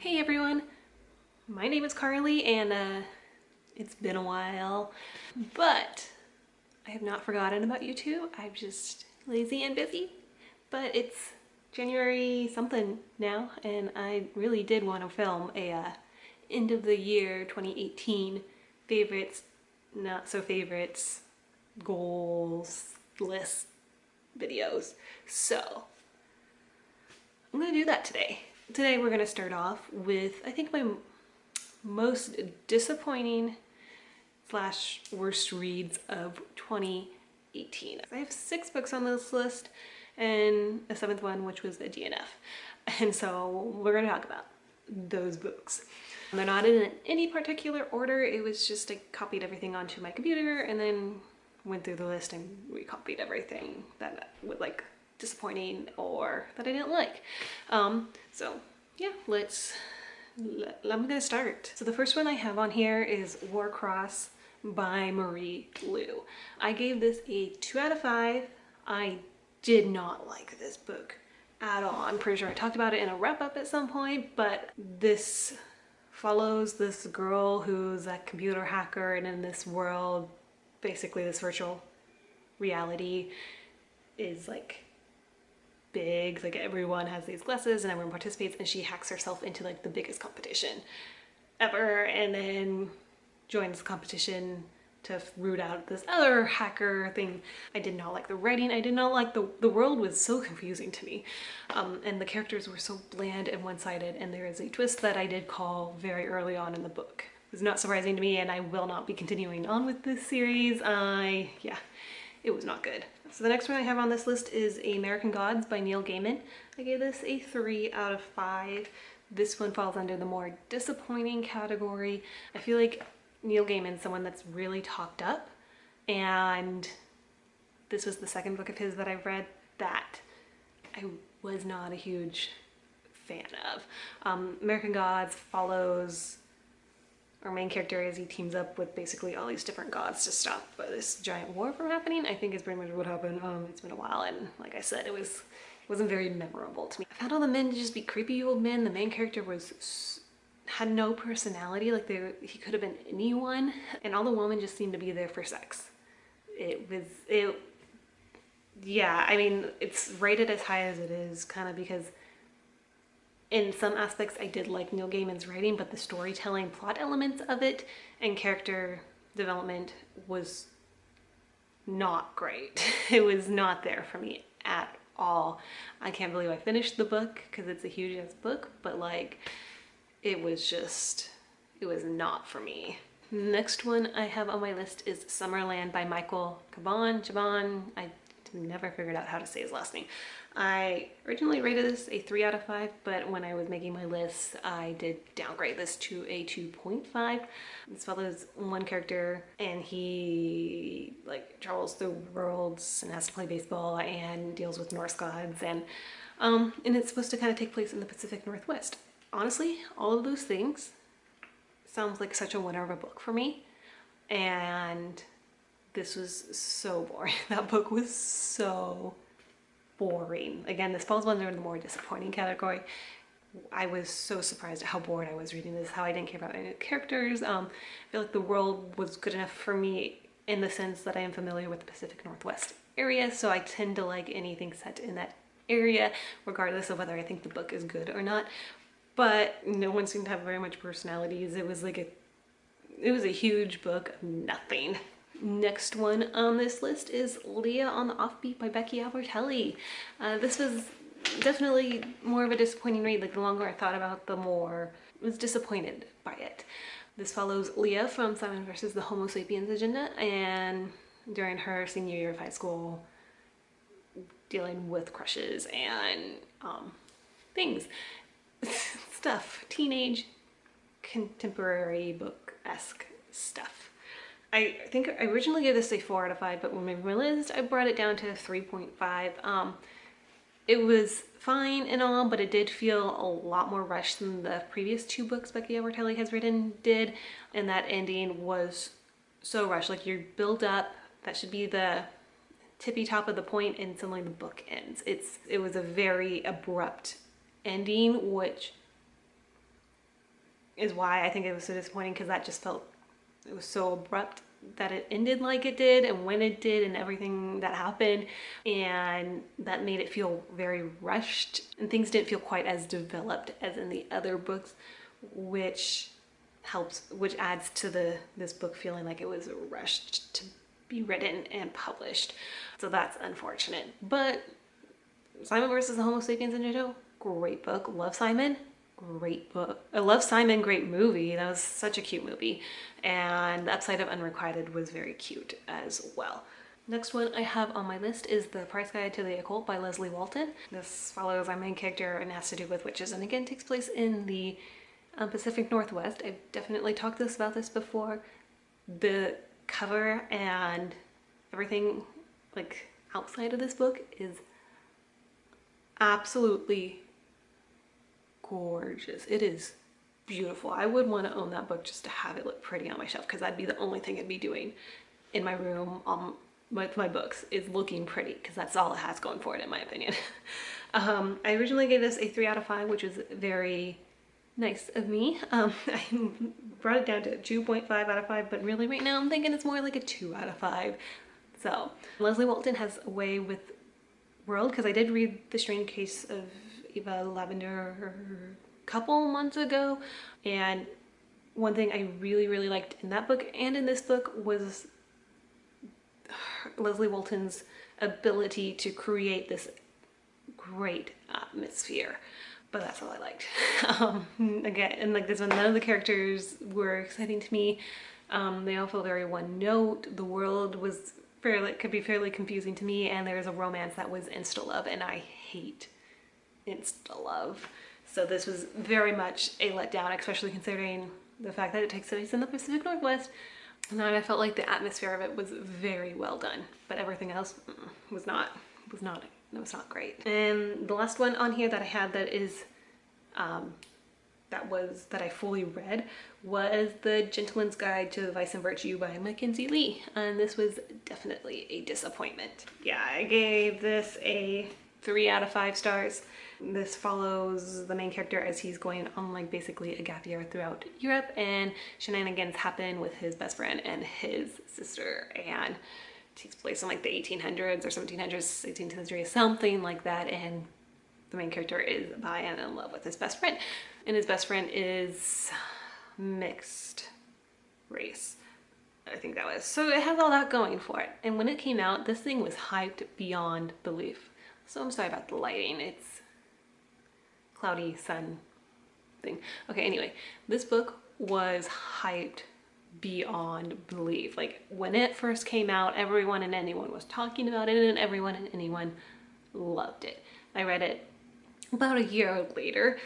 Hey everyone, my name is Carly and uh, it's been a while, but I have not forgotten about you two. I'm just lazy and busy, but it's January something now and I really did want to film a uh, end of the year 2018 favorites, not so favorites, goals, list videos. So I'm gonna do that today. Today we're gonna start off with, I think my most disappointing slash worst reads of 2018. I have six books on this list and a seventh one, which was a DNF. And so we're gonna talk about those books. They're not in any particular order. It was just I copied everything onto my computer and then went through the list and recopied everything that was like disappointing or that I didn't like. Um, so yeah, let's, let, I'm gonna start. So the first one I have on here is Warcross by Marie Lu. I gave this a two out of five. I did not like this book at all. I'm pretty sure I talked about it in a wrap up at some point, but this follows this girl who's a computer hacker and in this world, basically this virtual reality is like big, like everyone has these glasses and everyone participates and she hacks herself into like the biggest competition ever and then joins the competition to root out this other hacker thing. I did not like the writing. I did not like the, the world was so confusing to me. Um, and the characters were so bland and one-sided and there is a twist that I did call very early on in the book. It was not surprising to me and I will not be continuing on with this series. I, yeah, it was not good. So the next one I have on this list is American Gods by Neil Gaiman. I gave this a three out of five. This one falls under the more disappointing category. I feel like Neil Gaiman's someone that's really talked up and this was the second book of his that I've read that I was not a huge fan of. Um, American Gods follows our main character as he teams up with basically all these different gods to stop this giant war from happening. I think is pretty much what happened. Um, it's been a while and like I said, it was it wasn't very memorable to me. I found all the men to just be creepy old men. The main character was had no personality like they he could have been anyone and all the women just seemed to be there for sex it was it yeah i mean it's rated as high as it is kind of because in some aspects i did like neil gaiman's writing but the storytelling plot elements of it and character development was not great. It was not there for me at all. I can't believe i finished the book because it's a huge ass book but like it was just, it was not for me. Next one I have on my list is Summerland by Michael Chabon, I never figured out how to say his last name. I originally rated this a 3 out of 5, but when I was making my list, I did downgrade this to a 2.5. This follows one character and he like travels through worlds and has to play baseball and deals with Norse gods and um, and it's supposed to kind of take place in the Pacific Northwest honestly, all of those things sounds like such a winner of a book for me. And this was so boring. That book was so boring. Again, this falls under the more disappointing category. I was so surprised at how bored I was reading this, how I didn't care about any characters. Um, I feel like the world was good enough for me in the sense that I am familiar with the Pacific Northwest area, so I tend to like anything set in that area, regardless of whether I think the book is good or not but no one seemed to have very much personalities. It was like a, it was a huge book of nothing. Next one on this list is Leah on the Offbeat by Becky Albertalli. Uh, this was definitely more of a disappointing read. Like the longer I thought about the more I was disappointed by it. This follows Leah from Simon versus the Homo sapiens agenda and during her senior year of high school dealing with crushes and um, things. stuff, teenage contemporary book-esque stuff. I think I originally gave this a 4 out of 5, but when I realized I brought it down to 3.5. Um, it was fine and all, but it did feel a lot more rushed than the previous two books Becky Albertalli has written did, and that ending was so rushed. Like you build up, that should be the tippy top of the point, and suddenly the book ends. It's It was a very abrupt ending, which is why I think it was so disappointing because that just felt, it was so abrupt that it ended like it did and when it did and everything that happened. And that made it feel very rushed and things didn't feel quite as developed as in the other books which helps which adds to the this book feeling like it was rushed to be written and published. So that's unfortunate. But Simon versus the Homo sapiens agenda great book. Love Simon great book. I love Simon, great movie. That was such a cute movie. And The Upside of Unrequited was very cute as well. Next one I have on my list is The Price Guide to the Occult by Leslye Walton. This follows our main character and has to do with witches and again takes place in the um, Pacific Northwest. I've definitely talked this about this before. The cover and everything like outside of this book is absolutely gorgeous. It is beautiful. I would want to own that book just to have it look pretty on my shelf because that'd be the only thing I'd be doing in my room um, with my books is looking pretty because that's all it has going for it in my opinion. um, I originally gave this a 3 out of 5 which was very nice of me. Um, I brought it down to 2.5 out of 5 but really right now I'm thinking it's more like a 2 out of 5. So Leslye Walton has a way with world because I did read The Strange Case of Ava Lavender a couple months ago and one thing I really really liked in that book and in this book was Leslye Walton's ability to create this great atmosphere but that's all I liked. um, again, and like this one, none of the characters were exciting to me. Um, they all feel very one note. The world was fairly, could be fairly confusing to me and there was a romance that was insta love and I hate insta love. So this was very much a letdown, especially considering the fact that it takes place in the Pacific Northwest. And I felt like the atmosphere of it was very well done, but everything else was not, was not, it was not great. And the last one on here that I had that is, um, that was, that I fully read was The Gentleman's Guide to Vice and Virtue by Mackenzi Lee. And this was definitely a disappointment. Yeah, I gave this a three out of five stars. This follows the main character as he's going on like basically a gap year throughout Europe and shenanigans happen with his best friend and his sister and takes place in like the 1800s or 1700s, 18th century, something like that and the main character is bi and in love with his best friend and his best friend is mixed race. I think that was. So it has all that going for it. And when it came out, this thing was hyped beyond belief. So I'm sorry about the lighting. It's cloudy sun thing. Okay, anyway, this book was hyped beyond belief. Like when it first came out, everyone and anyone was talking about it and everyone and anyone loved it. I read it about a year later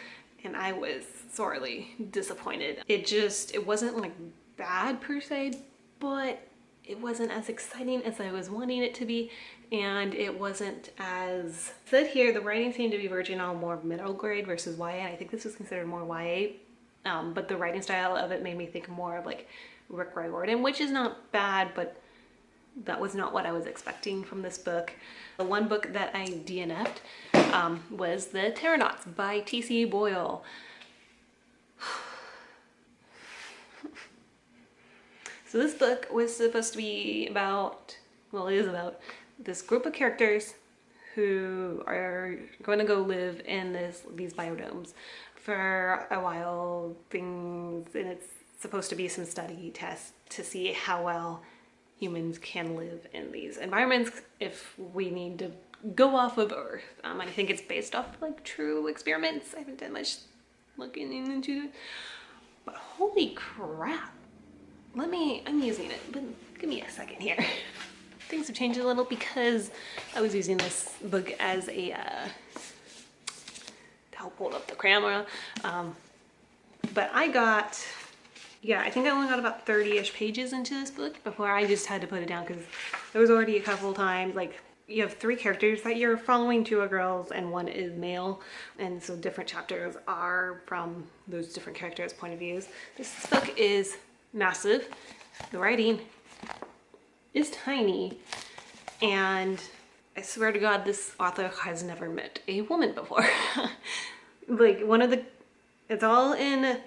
and I was sorely disappointed. It just, it wasn't like bad per se, but it wasn't as exciting as I was wanting it to be and it wasn't as said here the writing seemed to be verging on more middle grade versus YA I think this was considered more YA um, but the writing style of it made me think more of like Rick Riordan which is not bad but that was not what I was expecting from this book. The one book that I DNF'd um, was The Terranauts by T.C. Boyle. So this book was supposed to be about, well it is about this group of characters who are going to go live in this these biodomes for a while. Things and it's supposed to be some study tests to see how well humans can live in these environments if we need to go off of earth. Um, i think it's based off like true experiments. I haven't done much looking into it. But holy crap let me i'm using it but give me a second here. Things have changed a little because I was using this book as a uh, to help hold up the camera. Um, but I got, yeah, I think I only got about 30-ish pages into this book before I just had to put it down because there was already a couple times like you have three characters that you're following two are girls and one is male. And so different chapters are from those different characters point of views. This book is massive. The writing is tiny. And I swear to God, this author has never met a woman before. like one of the, it's all in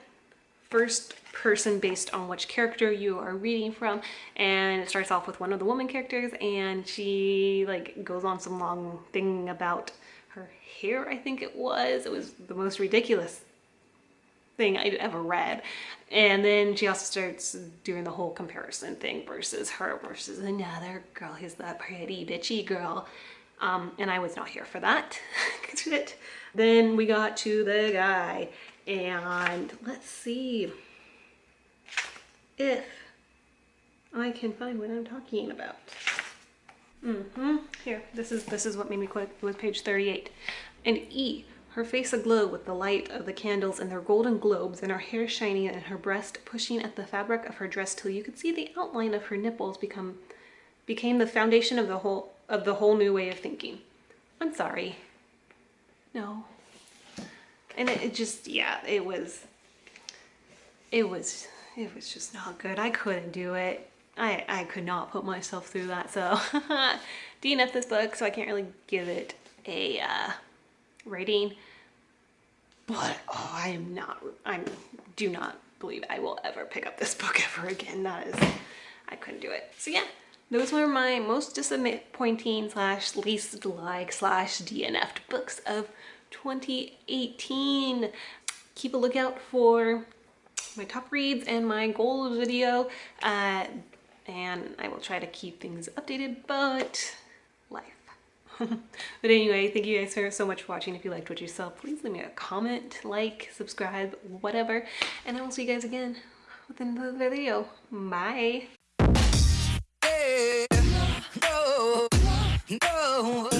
first person based on which character you are reading from. And it starts off with one of the woman characters and she like goes on some long thing about her hair I think it was. It was the most ridiculous thing I'd ever read and then she also starts doing the whole comparison thing versus her versus another girl who's that pretty bitchy girl um, and I was not here for that then we got to the guy and let's see if I can find what I'm talking about. Mm-hmm. Here, this is this is what made me quit. It was page 38. And E, her face aglow with the light of the candles and their golden globes, and her hair shining and her breast pushing at the fabric of her dress till you could see the outline of her nipples become became the foundation of the whole of the whole new way of thinking. I'm sorry. No. And it, it just, yeah, it was, it was it was just not good. I couldn't do it. I, I could not put myself through that. So DNF this book, so I can't really give it a uh, rating. But oh, I am not, I do not believe I will ever pick up this book ever again. That is, I couldn't do it. So yeah, those were my most disappointing slash least like slash DNF'd books of 2018. Keep a lookout for my top reads and my goals video. Uh, and I will try to keep things updated, but. but anyway, thank you guys so much for watching. If you liked what you saw, please leave me a comment, like, subscribe, whatever. And I will see you guys again with another video. Bye! no, no.